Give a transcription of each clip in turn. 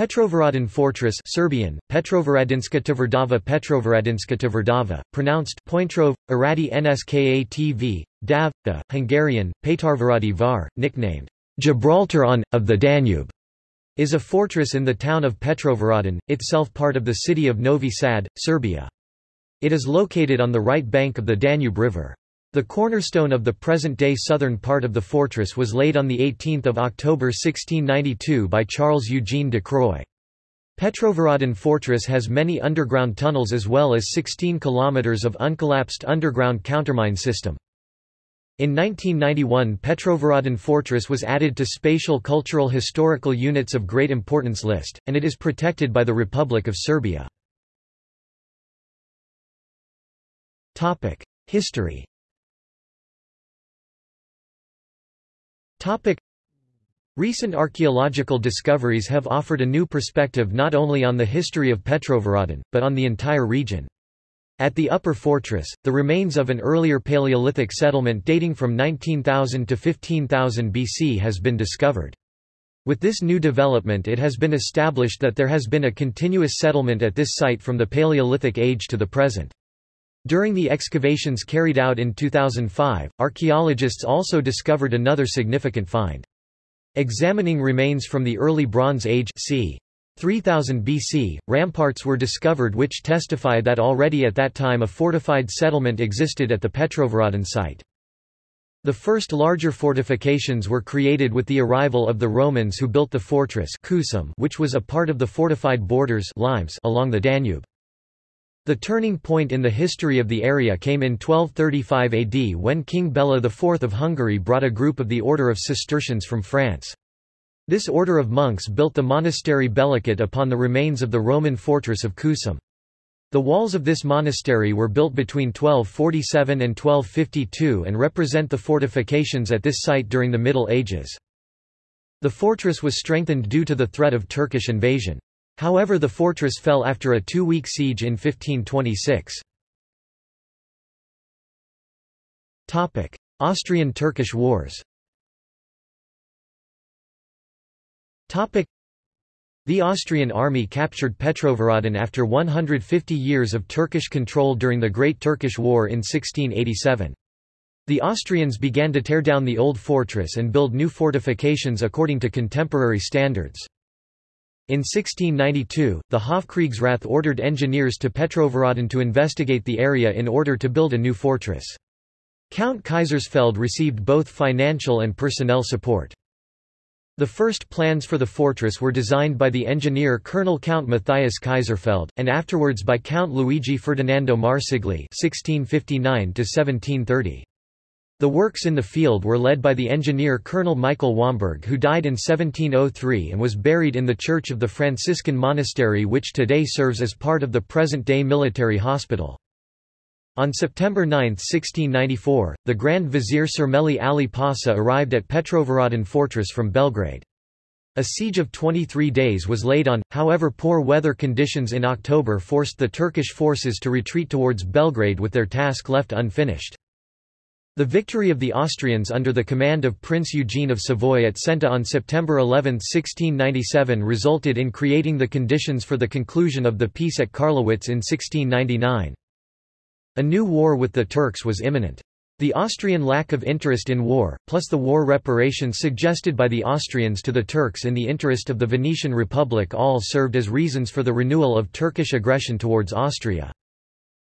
Petrovaradin Fortress Serbian, Petrovaradinska tvrdava Petrovaradinska tvrdava, pronounced Pointrov, Aradi Nskatv, Dav, the, Hungarian, Petarvaradi Var, nicknamed Gibraltar on, of the Danube, is a fortress in the town of Petrovaradin, itself part of the city of Novi Sad, Serbia. It is located on the right bank of the Danube River. The cornerstone of the present-day southern part of the fortress was laid on 18 October 1692 by Charles Eugene de Croix. Petrovaradin Fortress has many underground tunnels as well as 16 kilometers of uncollapsed underground countermine system. In 1991 Petrovaradin Fortress was added to Spatial Cultural Historical Units of Great Importance list, and it is protected by the Republic of Serbia. History Topic. Recent archaeological discoveries have offered a new perspective not only on the history of Petrovaradin, but on the entire region. At the Upper Fortress, the remains of an earlier Paleolithic settlement dating from 19,000 to 15,000 BC has been discovered. With this new development it has been established that there has been a continuous settlement at this site from the Paleolithic age to the present. During the excavations carried out in 2005, archaeologists also discovered another significant find. Examining remains from the early Bronze Age c. 3000 BC, ramparts were discovered which testify that already at that time a fortified settlement existed at the Petrovaradin site. The first larger fortifications were created with the arrival of the Romans who built the fortress which was a part of the fortified borders Limes along the Danube. The turning point in the history of the area came in 1235 AD when King Bela IV of Hungary brought a group of the Order of Cistercians from France. This order of monks built the monastery Belakut upon the remains of the Roman fortress of Cusum. The walls of this monastery were built between 1247 and 1252 and represent the fortifications at this site during the Middle Ages. The fortress was strengthened due to the threat of Turkish invasion. However the fortress fell after a two-week siege in 1526. Austrian-Turkish Wars the Austrian army captured Petrovaradin after 150 years of Turkish control during the Great Turkish War in 1687. The Austrians began to tear down the old fortress and build new fortifications according to contemporary standards. In 1692, the Hofkriegsrath ordered engineers to Petrovaradin to investigate the area in order to build a new fortress. Count Kaysersfeld received both financial and personnel support. The first plans for the fortress were designed by the engineer Colonel Count Matthias Kaysersfeld, and afterwards by Count Luigi Ferdinando Marsigli (1659–1730). The works in the field were led by the engineer Colonel Michael Womberg who died in 1703 and was buried in the church of the Franciscan monastery which today serves as part of the present-day military hospital. On September 9, 1694, the Grand Vizier Surmeli Ali Pasha arrived at Petrovaradin fortress from Belgrade. A siege of 23 days was laid on, however poor weather conditions in October forced the Turkish forces to retreat towards Belgrade with their task left unfinished. The victory of the Austrians under the command of Prince Eugene of Savoy at Senta on September 11, 1697 resulted in creating the conditions for the conclusion of the peace at Karlowitz in 1699. A new war with the Turks was imminent. The Austrian lack of interest in war, plus the war reparations suggested by the Austrians to the Turks in the interest of the Venetian Republic all served as reasons for the renewal of Turkish aggression towards Austria.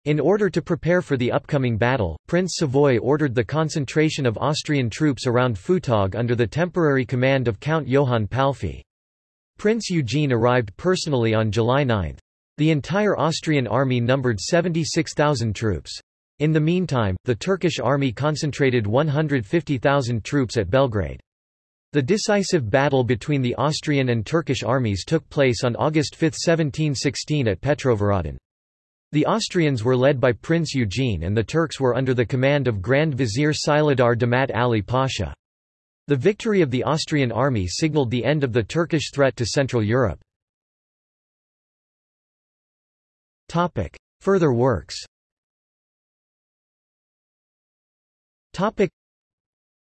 In order to prepare for the upcoming battle, Prince Savoy ordered the concentration of Austrian troops around Futog under the temporary command of Count Johann Palffy. Prince Eugene arrived personally on July 9. The entire Austrian army numbered 76,000 troops. In the meantime, the Turkish army concentrated 150,000 troops at Belgrade. The decisive battle between the Austrian and Turkish armies took place on August 5, 1716 at Petrovaradin. The Austrians were led by Prince Eugene and the Turks were under the command of Grand Vizier Silahdar Damat Ali Pasha. The victory of the Austrian army signaled the end of the Turkish threat to Central Europe. Further works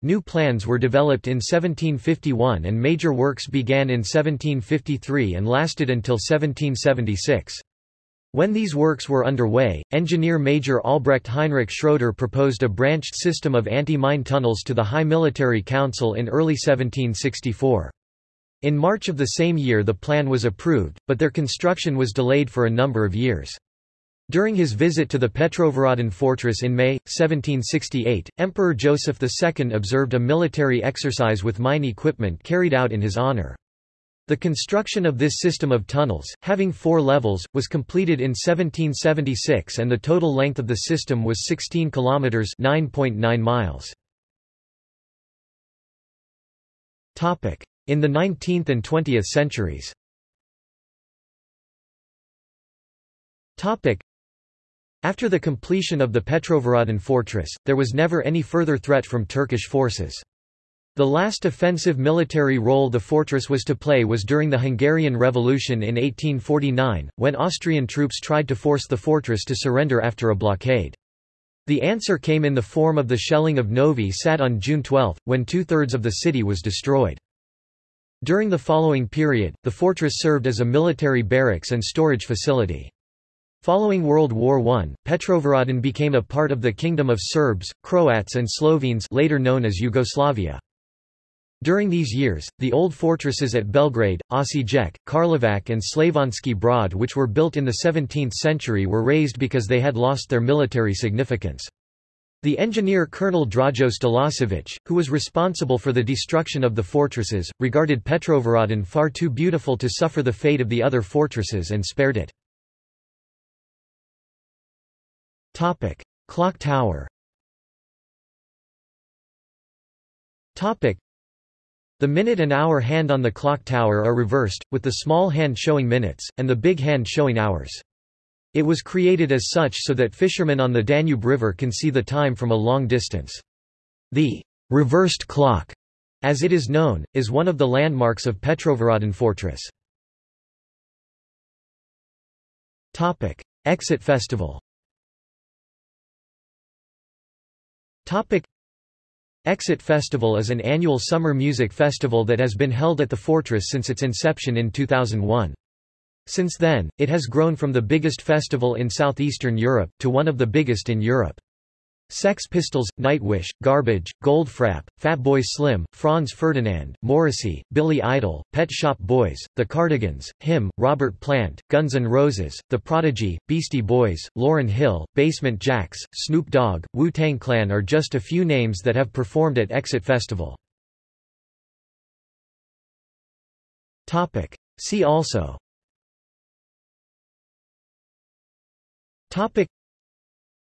New plans were developed in 1751 and major works began in 1753 and lasted until 1776. When these works were underway, engineer Major Albrecht Heinrich Schroeder proposed a branched system of anti-mine tunnels to the High Military Council in early 1764. In March of the same year the plan was approved, but their construction was delayed for a number of years. During his visit to the Petrovaradin fortress in May, 1768, Emperor Joseph II observed a military exercise with mine equipment carried out in his honor. The construction of this system of tunnels, having four levels, was completed in 1776 and the total length of the system was 16 kilometers (9.9 miles). Topic: In the 19th and 20th centuries. Topic: After the completion of the Petrovaradin fortress, there was never any further threat from Turkish forces. The last offensive military role the fortress was to play was during the Hungarian Revolution in 1849, when Austrian troops tried to force the fortress to surrender after a blockade. The answer came in the form of the shelling of Novi Sad on June 12, when two-thirds of the city was destroyed. During the following period, the fortress served as a military barracks and storage facility. Following World War I, Petrovaradin became a part of the Kingdom of Serbs, Croats and Slovenes later known as Yugoslavia. During these years, the old fortresses at Belgrade, Osijek, Karlovac and Slavonski Brod which were built in the 17th century were razed because they had lost their military significance. The engineer Colonel Drajo Stalasevic, who was responsible for the destruction of the fortresses, regarded Petrovaradin far too beautiful to suffer the fate of the other fortresses and spared it. Clock tower the minute and hour hand on the clock tower are reversed, with the small hand showing minutes, and the big hand showing hours. It was created as such so that fishermen on the Danube River can see the time from a long distance. The reversed clock, as it is known, is one of the landmarks of Petrovaradin fortress. Topic: Exit Festival. Topic: Exit Festival is an annual summer music festival that has been held at the fortress since its inception in 2001. Since then, it has grown from the biggest festival in southeastern Europe, to one of the biggest in Europe. Sex Pistols, Nightwish, Garbage, Goldfrapp, Fatboy Slim, Franz Ferdinand, Morrissey, Billy Idol, Pet Shop Boys, The Cardigans, Him, Robert Plant, Guns N' Roses, The Prodigy, Beastie Boys, Lauryn Hill, Basement Jaxx, Snoop Dogg, Wu-Tang Clan are just a few names that have performed at Exit Festival. Topic. See also Topic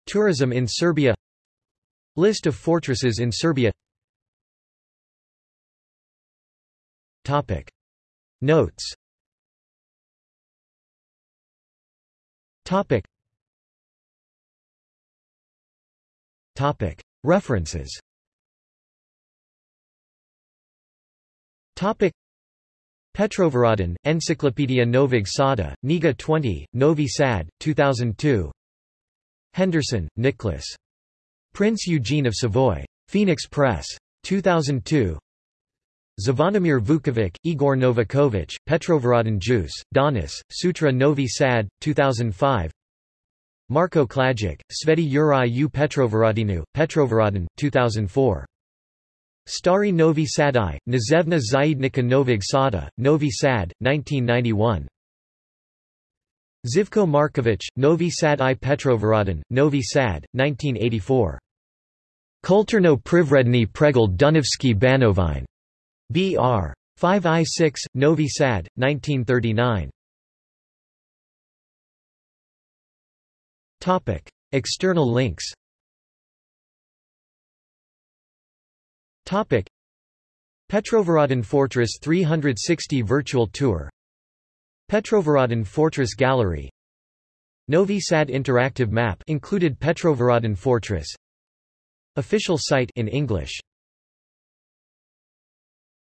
Tourism in Serbia List of fortresses in Serbia Topic. Notes Topic. Topic. References Topic. Petrovaradin, Encyclopedia Novog Sada, Niga 20, Novi Sad, 2002 Henderson, Nicholas. Prince Eugene of Savoy. Phoenix Press. 2002 Zvonimir Vukovic, Igor Novakovic, Petrovaradin Juice, Donis, Sutra Novi Sad, 2005 Marko Klajic, Sveti Uri u Petrovaradinu, Petrovaradin, 2004 Stari Novi Sadai, Nazevna Zaidnika Novog Sada, Novi Sad, 1991 Zivko Markovic, Novi Sad i Petrovaradin, Novi Sad, 1984. Kulturno Privredni Pregled Dunavski Banovine. B.R. 5i6, Novi Sad, 1939. Topic. External links Topic. Petrovaradin Fortress 360 Virtual Tour Petrovaradin Fortress Gallery. Novi Sad interactive map included Petrovaradin Fortress. Official site in English